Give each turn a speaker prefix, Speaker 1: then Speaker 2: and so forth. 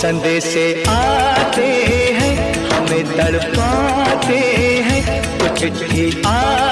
Speaker 1: संदेशे आते हैं हमें तड़पाते हैं कुछ भी आ